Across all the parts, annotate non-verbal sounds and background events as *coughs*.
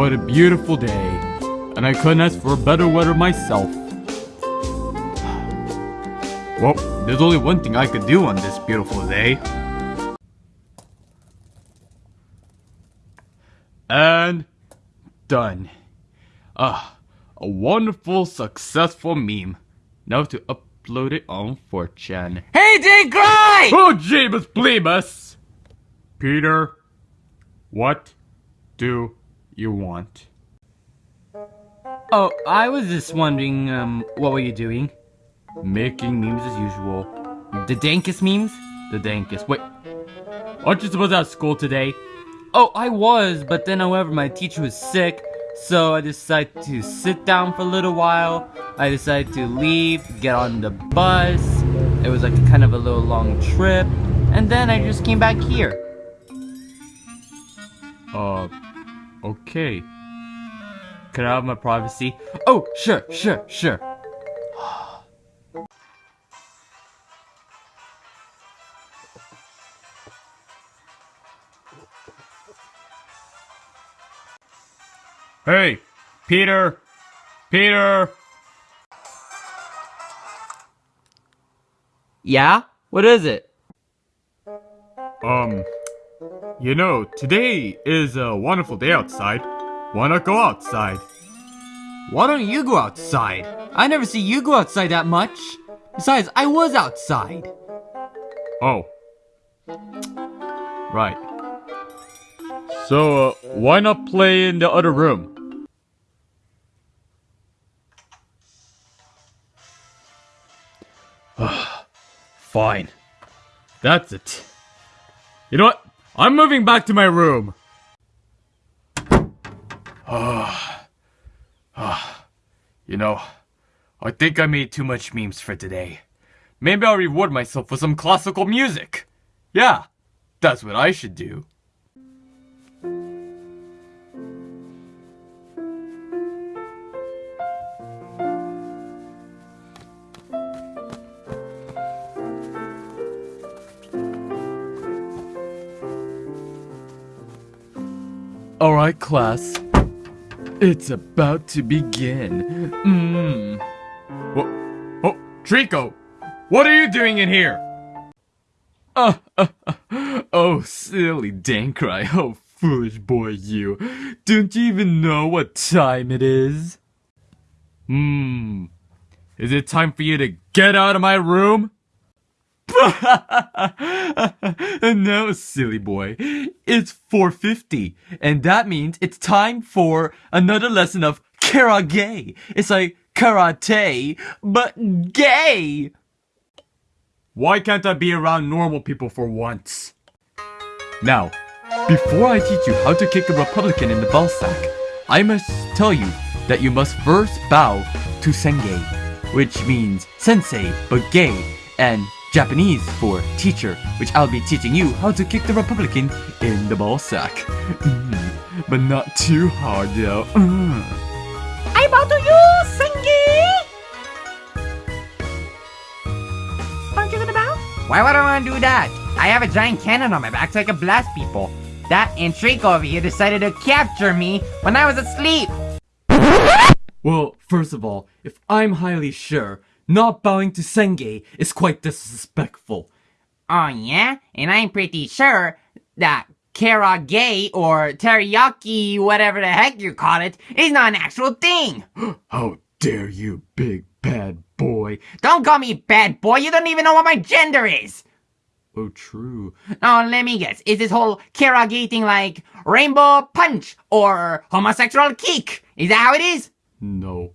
What a beautiful day. And I couldn't ask for better weather myself. Well, there's only one thing I could do on this beautiful day. And done. Ah, a wonderful, successful meme. Now to upload it on 4chan. Hey, Dankrai! Oh, Jeebus Bleebus! Peter, what do you want? Oh, I was just wondering, um, what were you doing? Making memes as usual. The dankest memes? The dankest. Wait, aren't you supposed to have school today? Oh, I was, but then however my teacher was sick, so I decided to sit down for a little while. I decided to leave, get on the bus. It was like kind of a little long trip, and then I just came back here. Uh, okay. Can I have my privacy? Oh, sure, sure, sure. Hey, Peter! Peter! Yeah? What is it? Um, you know, today is a wonderful day outside. Wanna go outside? Why don't you go outside? I never see you go outside that much. Besides, I was outside. Oh. Right. So, uh, why not play in the other room? *sighs* Fine. That's it. You know what? I'm moving back to my room. Ah, ah. you know, I think I made too much memes for today. Maybe I'll reward myself with some classical music. Yeah, that's what I should do. Alright, class. It's about to begin. Mmm. Whoa. Oh, Trico! What are you doing in here? Uh, uh, uh, oh, silly Dankrai. *laughs* Oh, foolish boy, you. Don't you even know what time it is? Hmm. Is it time for you to get out of my room? *laughs* no, silly boy. It's 4.50, and that means it's time for another lesson of karate. It's like karate, but gay. Why can't I be around normal people for once? Now, before I teach you how to kick a Republican in the ball sack, I must tell you that you must first bow to Senge, which means sensei but gay, and Japanese for teacher, which I'll be teaching you how to kick the Republican in the ball sack. Mm, but not too hard though. Mm. I bow to you, Sengi! Aren't you gonna bow? Why would I want to do that? I have a giant cannon on my back so I can blast people. That and Trico over here decided to capture me when I was asleep. Well, first of all, if I'm highly sure, not bowing to Senge is quite disrespectful. Oh yeah? And I'm pretty sure that karage or teriyaki, whatever the heck you call it, is not an actual thing. *gasps* How dare you, big bad boy. Don't call me bad boy, you don't even know what my gender is. Oh, true. Now, let me guess. Is this whole karage thing like rainbow punch or homosexual kick? Is that how it is? No.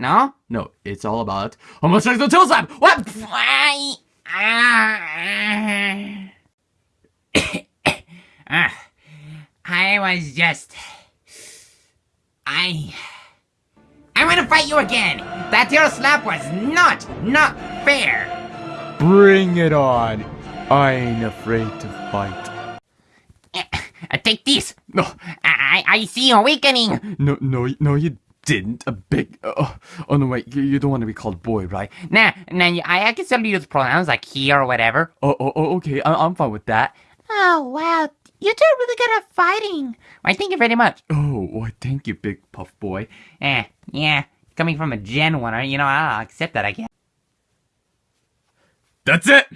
No? No, it's all about homosexual toe slap. What? I, *coughs* I was just. I. I'm gonna fight you again! That tail slap was not, not fair! Bring it on. I ain't afraid to fight. *coughs* Uh, take this! No, I, I see you awakening! No, no, no, you didn't. A big. Oh, oh no, wait. You, you don't want to be called boy, right? Nah, nah, I, I can still use pronouns like he or whatever. Oh, oh, oh okay. I, I'm fine with that. Oh, wow. You two are really good at fighting. Why, thank you very much. Oh, why thank you, big puff boy. Eh, yeah. Coming from a Gen 1, you know, I'll accept that, I guess. That's it!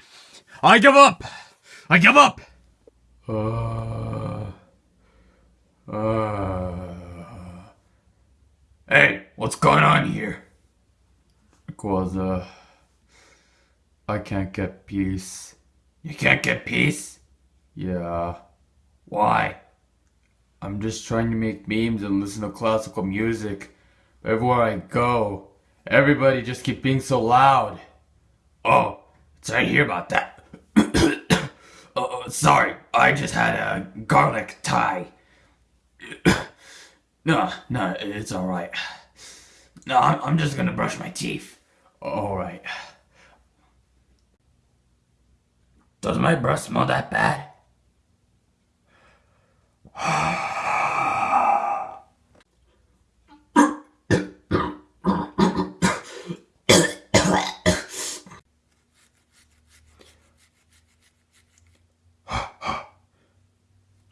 I give up! I give up! Uh, uh, hey, what's going on here? Quaza, uh, I can't get peace. You can't get peace? Yeah. Why? I'm just trying to make memes and listen to classical music. Everywhere I go, everybody just keep being so loud. Oh, sorry to hear about that. *coughs* Oh, oh, sorry, I just had a garlic tie. *coughs* no, no, it's alright. No, I'm, I'm just gonna brush my teeth. Alright. Does my breath smell that bad?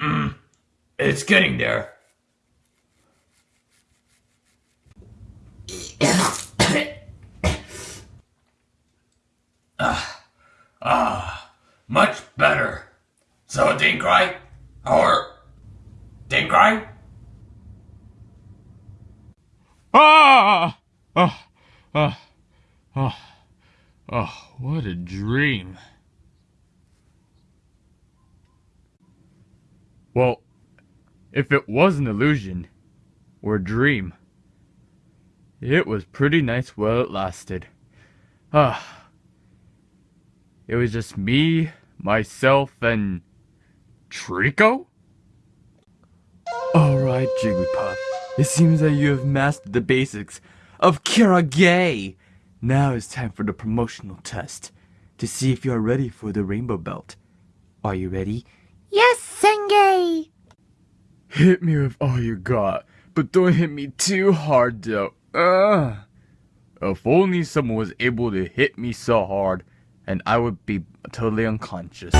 Hmm, it's getting there. Ah, much better. So, dink right? Or dink right? Ah! Oh, oh, oh, oh, what a dream. Well, if it was an illusion or a dream, it was pretty nice while it lasted. Ah. It was just me, myself, and Trico? Alright, Jigglypuff. It seems that you have mastered the basics of Karage. Now it's time for the promotional test to see if you are ready for the Rainbow Belt. Are you ready? Yes, Senge. Hit me with all you got, but don't hit me too hard though. Ugh. If only someone was able to hit me so hard, and I would be totally unconscious.